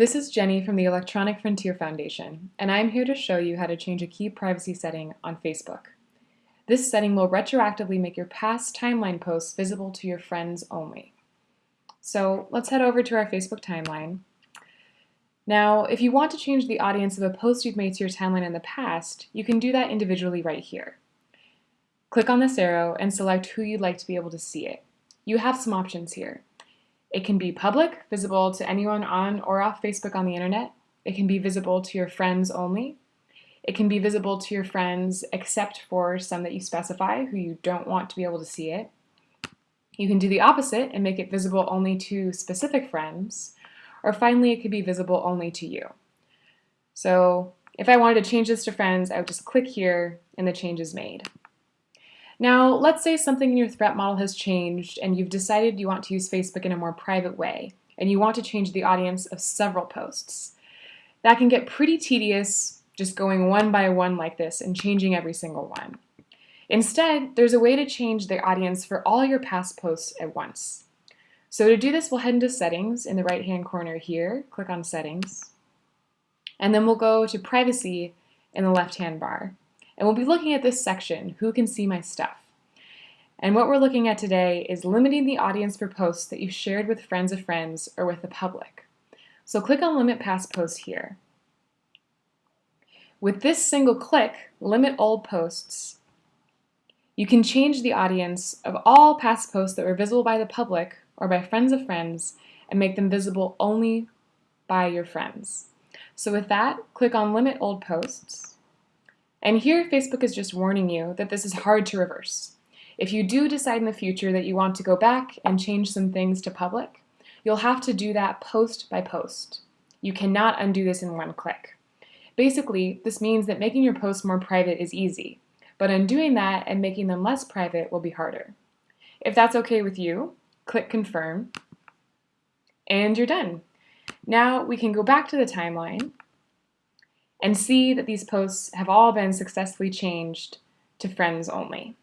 This is Jenny from the Electronic Frontier Foundation, and I'm here to show you how to change a key privacy setting on Facebook. This setting will retroactively make your past timeline posts visible to your friends only. So let's head over to our Facebook timeline. Now, if you want to change the audience of a post you've made to your timeline in the past, you can do that individually right here. Click on this arrow and select who you'd like to be able to see it. You have some options here. It can be public, visible to anyone on or off Facebook on the internet. It can be visible to your friends only. It can be visible to your friends except for some that you specify who you don't want to be able to see it. You can do the opposite and make it visible only to specific friends. Or finally, it could be visible only to you. So if I wanted to change this to friends, I would just click here and the change is made. Now, let's say something in your threat model has changed and you've decided you want to use Facebook in a more private way, and you want to change the audience of several posts. That can get pretty tedious just going one by one like this and changing every single one. Instead, there's a way to change the audience for all your past posts at once. So to do this, we'll head into Settings in the right-hand corner here, click on Settings, and then we'll go to Privacy in the left-hand bar. And we'll be looking at this section, Who Can See My Stuff? And what we're looking at today is limiting the audience for posts that you've shared with friends of friends or with the public. So click on Limit Past Posts here. With this single click, Limit Old Posts, you can change the audience of all past posts that were visible by the public or by friends of friends and make them visible only by your friends. So with that, click on Limit Old Posts. And here Facebook is just warning you that this is hard to reverse. If you do decide in the future that you want to go back and change some things to public, you'll have to do that post by post. You cannot undo this in one click. Basically, this means that making your posts more private is easy, but undoing that and making them less private will be harder. If that's okay with you, click confirm, and you're done. Now we can go back to the timeline and see that these posts have all been successfully changed to friends only.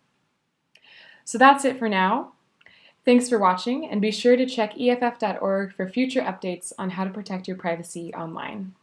So that's it for now. Thanks for watching and be sure to check EFF.org for future updates on how to protect your privacy online.